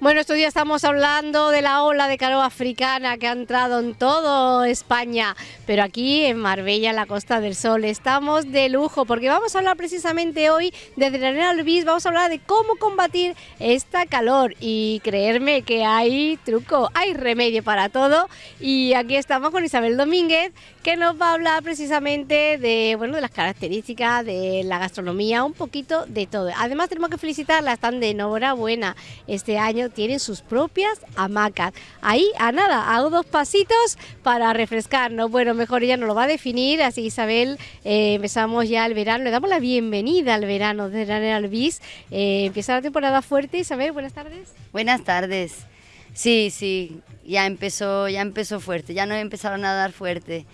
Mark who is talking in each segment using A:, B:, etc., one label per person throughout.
A: Bueno, estos días estamos hablando de la ola de calor africana que ha entrado en todo España, pero aquí en Marbella, en la Costa del Sol, estamos de lujo porque vamos a hablar precisamente hoy desde la Arena Albis, vamos a hablar de cómo combatir esta calor. Y creerme que hay truco, hay remedio para todo. Y aquí estamos con Isabel Domínguez que nos va a hablar precisamente de, bueno, de las características de la gastronomía, un poquito de todo. Además tenemos que felicitarla, están de enhorabuena este año tienen sus propias hamacas. Ahí, a nada, hago dos pasitos para refrescarnos. Bueno, mejor ella nos lo va a definir, así Isabel, eh, empezamos ya el verano, le damos la bienvenida al verano de Ranel Albis. Eh, empieza la temporada fuerte, Isabel, buenas tardes.
B: Buenas tardes. Sí, sí, ya empezó, ya empezó fuerte, ya no empezaron a dar fuerte.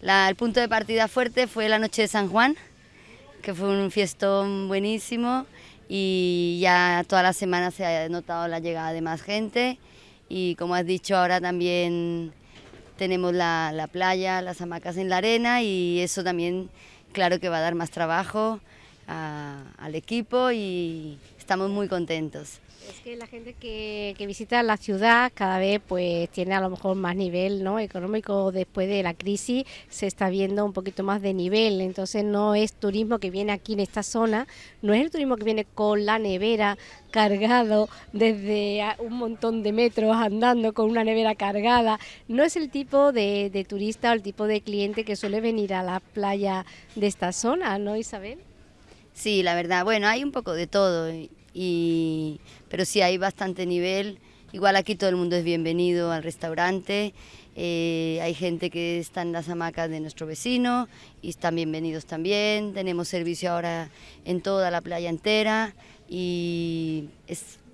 B: el punto de partida fuerte fue la noche de San Juan, que fue un fiestón buenísimo y ya toda la semana se ha notado la llegada de más gente y como has dicho ahora también tenemos la playa, las hamacas en la arena y eso también claro que va a dar más trabajo al equipo y estamos muy contentos.
A: Es que la gente que, visita la ciudad cada vez pues tiene a lo mejor más nivel ¿no? económico después de la crisis, se está viendo un poquito más de nivel, entonces no es turismo que viene aquí en esta zona, no es el turismo que viene con la nevera cargado desde un montón de metros andando con una nevera cargada, no es el tipo de, de turista o el tipo de cliente que suele venir a la playa de esta zona, ¿no Isabel?
B: Sí, la verdad, bueno, hay un poco de todo y, pero sí hay bastante nivel. Igual aquí todo el mundo es bienvenido al restaurante, eh, hay gente que está en las hamacas de nuestro vecino y están bienvenidos también. Tenemos servicio ahora en toda la playa entera y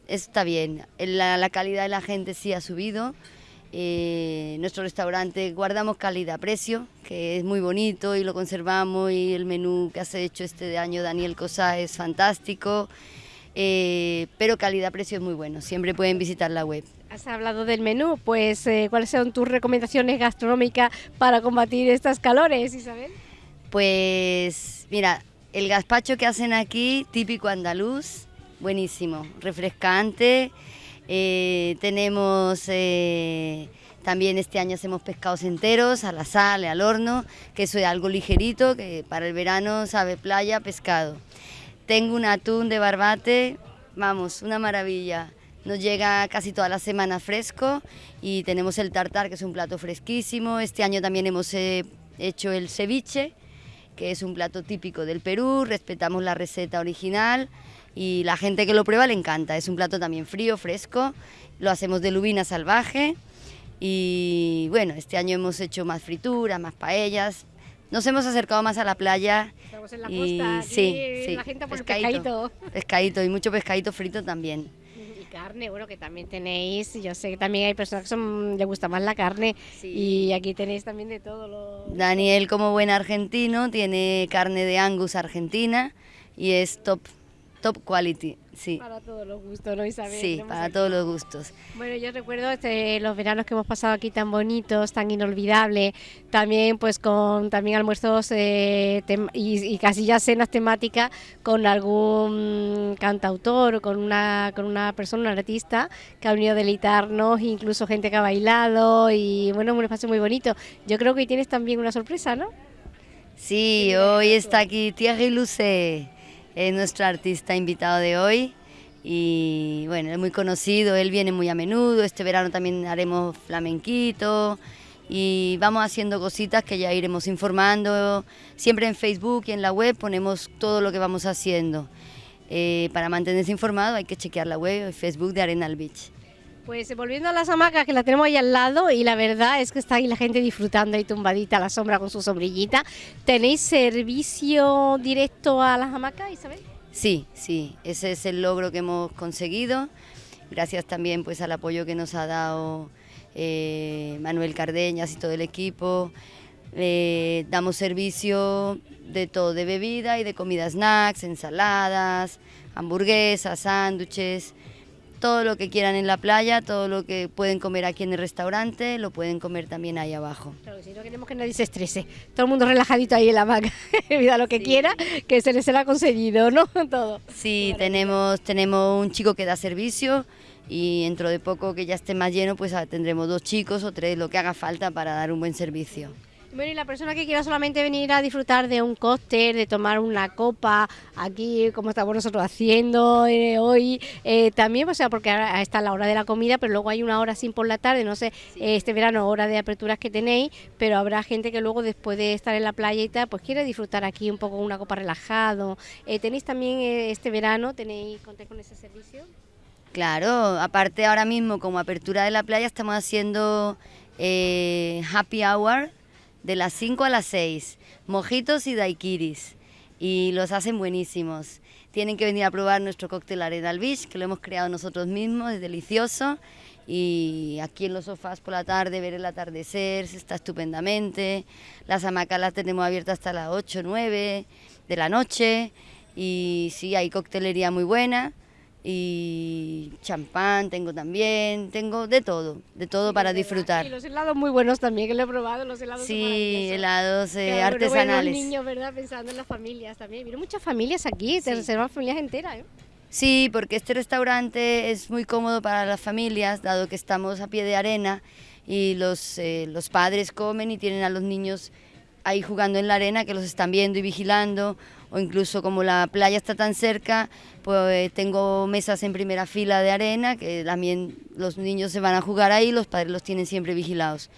B: está bien. La, la, calidad de la gente sí ha subido. Eh, nuestro restaurante guardamos calidad-precio, que es muy bonito y lo conservamos y el menú que has hecho este año Daniel Cosa es fantástico. Eh, pero calidad-precio es muy bueno, siempre pueden visitar la web.
A: Has hablado del menú, pues eh, ¿cuáles son tus recomendaciones gastronómicas para combatir estas calores, Isabel?
B: Pues mira, el gazpacho que hacen aquí, típico andaluz, buenísimo, refrescante. Eh, tenemos también este año hacemos pescados enteros a la sal, al horno, que eso es algo ligerito, que para el verano sabe playa, pescado. Tengo un atún de barbate, vamos, una maravilla. Nos llega casi toda la semana fresco y tenemos el tartar, que es un plato fresquísimo. Este año también hemos eh, hecho el ceviche, que es un plato típico del Perú. Respetamos la receta original y la gente que lo prueba le encanta. Es un plato también frío, fresco. Lo hacemos de lubina salvaje. Y bueno, este año hemos hecho más frituras, más paellas, nos hemos acercado más a la playa.
A: Estamos en la y, costa, sí, sí, la gente por pescadito.
B: Pescadito y mucho pescadito frito también.
A: Y carne, bueno, que también tenéis, yo sé que también hay personas que son, les gusta más la carne y aquí tenéis también de todo. Lo,
B: Daniel, como buen argentino, tiene carne de Angus argentina y es top, top quality. Sí.
A: Para todos los gustos, ¿no, Isabel?
B: Sí, para todos los gustos.
A: Bueno, yo recuerdo este, los veranos que hemos pasado aquí tan bonitos, tan inolvidables, también pues con también almuerzos eh, y, casi ya cenas temáticas con algún cantautor o con una, con una persona, un artista que ha venido a deleitarnos, incluso gente que ha bailado y bueno, un espacio muy bonito. Yo creo que hoy tienes también una sorpresa, ¿no?
B: Sí, hoy está aquí Thierry Luce es nuestro artista invitado de hoy y bueno, es muy conocido, él viene muy a menudo, este verano también haremos flamenquito y vamos haciendo cositas que ya iremos informando, siempre en Facebook y en la web ponemos todo lo que vamos haciendo. Eh, para mantenerse informado hay que chequear la web y Facebook de Arenal Beach.
A: Pues volviendo a las hamacas que la tenemos ahí al lado y la verdad es que está ahí la gente disfrutando ahí tumbadita a la sombra con su sombrillita. ¿Tenéis servicio directo a las hamacas, Isabel?
B: Sí, sí, ese es el logro que hemos conseguido. Gracias también pues al apoyo que nos ha dado eh, Manuel Cardeñas y todo el equipo. Eh, damos servicio de todo, de bebida y de comida, snacks, ensaladas, hamburguesas, sándwiches todo lo que quieran en la playa, todo lo que pueden comer aquí en el restaurante, lo pueden comer también ahí abajo.
A: Claro, si no queremos que nadie se estrese, todo el mundo relajadito ahí en la hamaca, vida lo que quiera, que se les ha conseguido, ¿no? todo.
B: Sí, tenemos, tenemos un chico que da servicio y dentro de poco que ya esté más lleno, pues ah, tendremos dos chicos o tres, lo que haga falta para dar un buen servicio.
A: Bueno, y la persona que quiera solamente venir a disfrutar de un cóctel, de tomar una copa, aquí como estamos nosotros haciendo eh, hoy, eh, también, o sea, porque ahora está la hora de la comida, pero luego hay una hora sin por la tarde, no sé, eh, este verano hora de aperturas que tenéis, pero habrá gente que luego después de estar en la playa y tal, pues quiere disfrutar aquí un poco una copa relajado. ¿Tenéis también este verano, tenéis contáis con ese servicio?
B: Claro, aparte ahora mismo como apertura de la playa estamos haciendo happy hour de las 5 a las 6, mojitos y daiquiris, y los hacen buenísimos. Tienen que venir a probar nuestro cóctel Arenal Beach, que lo hemos creado nosotros mismos, es delicioso, y aquí en los sofás por la tarde ver el atardecer, se está estupendamente. Las hamacas las tenemos abiertas hasta las 8, 9 de la noche, y sí, hay coctelería muy buena y champán tengo también, tengo de todo, de todo para disfrutar.
A: Y los helados muy buenos también, que lo he probado, los helados
B: Sí, helados eh, artesanales.
A: Los niños, ¿verdad? Pensando en las familias también. Miren muchas familias aquí, se reservan familias enteras, ¿eh?
B: Sí, porque este restaurante es muy cómodo para las familias, dado que estamos a pie de arena y los, eh, los padres comen y tienen a los niños ahí jugando en la arena que los están viendo y vigilando, o incluso como la playa está tan cerca, pues tengo mesas en primera fila de arena, que también los niños se van a jugar ahí, los padres los tienen siempre vigilados.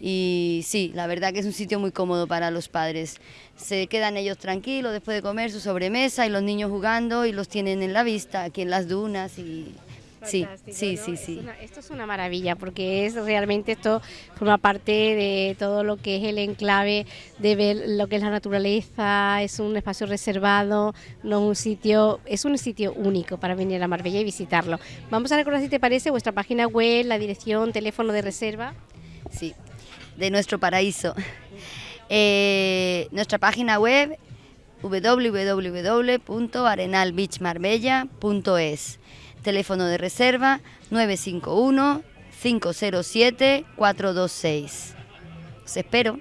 B: Y sí, la verdad que es un sitio muy cómodo para los padres. Se quedan ellos tranquilos después de comer su sobremesa y los niños jugando y los tienen en la vista, aquí en las dunas y Sí, sí, sí, sí.
A: esto es una maravilla porque es realmente esto forma parte de todo lo que es el enclave, de ver lo que es la naturaleza, es un espacio reservado, no un sitio, es un sitio único para venir a Marbella y visitarlo. Vamos a recordar si te parece vuestra página web, la dirección, teléfono de reserva.
B: Sí, de nuestro paraíso. Eh, nuestra página web www.arenalbeachmarbella.es Teléfono de reserva 951-507-426. Os espero.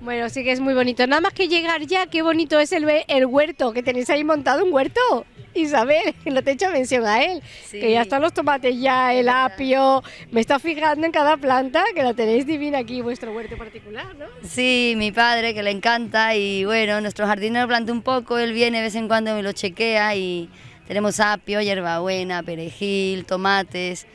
A: Bueno, sí que es muy bonito. Nada más que llegar ya, qué bonito es el, el huerto, que tenéis ahí montado un huerto. Isabel, no te he hecho mención a él, que ya están los tomates ya, el apio, me está fijando en cada planta, que la tenéis divina aquí, vuestro huerto particular, ¿no?
B: Sí, mi padre, que le encanta, y bueno, nuestro jardinero planta un poco, él viene de vez en cuando, me lo chequea y tenemos apio, hierbabuena, perejil, tomates,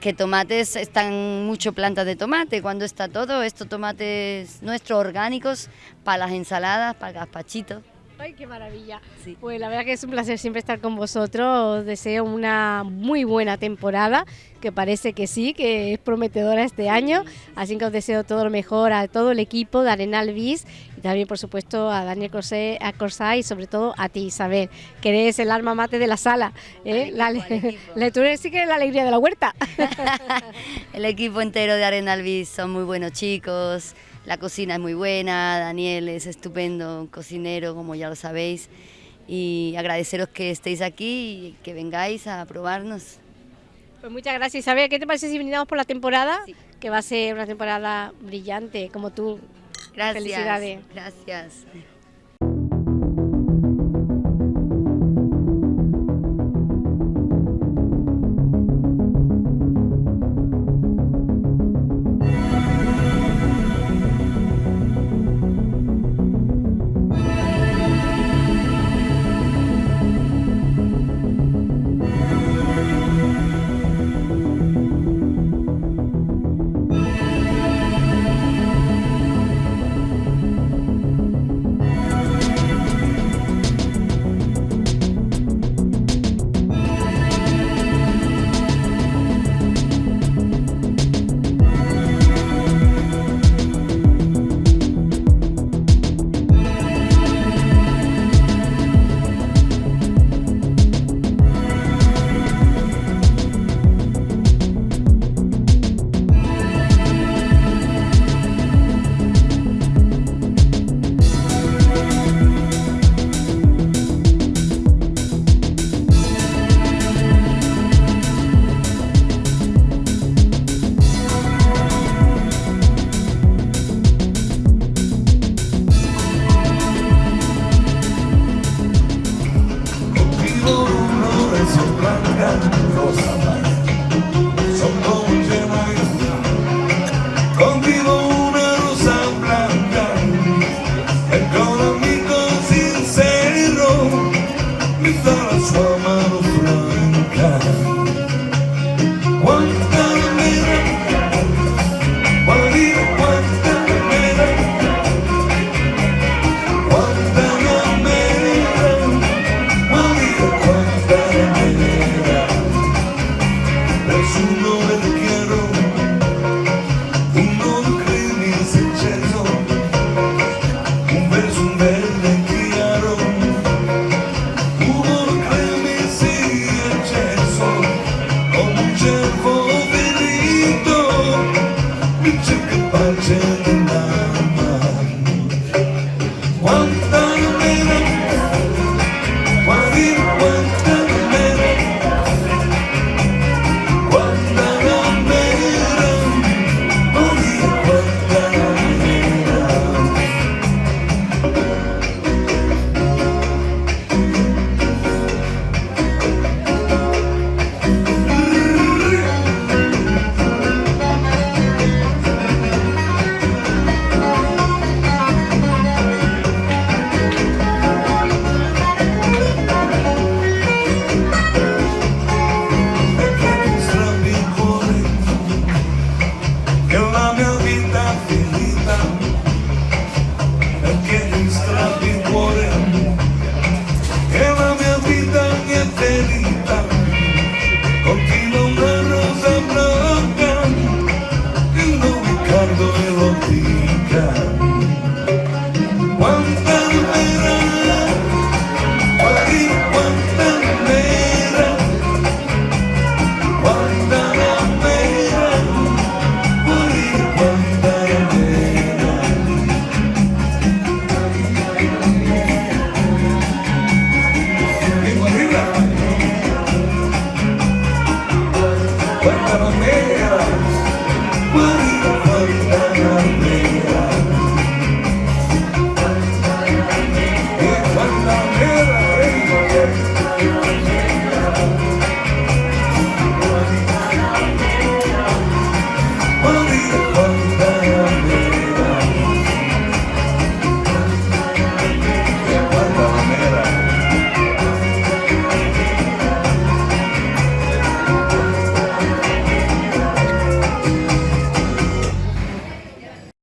B: que tomates están mucho plantas de tomate, cuando está todo, estos tomates nuestros orgánicos para las ensaladas, para el gazpachito.
A: Ay, qué maravilla. Pues la verdad que es un placer siempre estar con vosotros. Os deseo una muy buena temporada, que parece que sí, que es prometedora este año. Así que os deseo todo lo mejor a todo el equipo de Arenal Bis y también, por supuesto, a Daniel Corsé, a Corsá y sobre todo a ti, Isabel, que eres el alma mate de la sala. ¿eh? la, tú eres sí que eres la alegría de la huerta.
B: el equipo entero de Arenal Bis son muy buenos chicos la cocina es muy buena, Daniel es estupendo cocinero, como ya lo sabéis, y agradeceros que estéis aquí y que vengáis a probarnos.
A: Pues muchas gracias Isabel. ¿Qué te parece si brindamos por la temporada? Que va a ser una temporada brillante, como tú.
B: Gracias.
A: Felicidades.
B: Gracias.